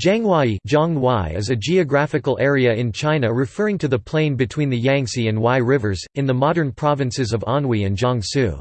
Jianghuai is a geographical area in China referring to the plain between the Yangtze and Huai rivers, in the modern provinces of Anhui and Jiangsu.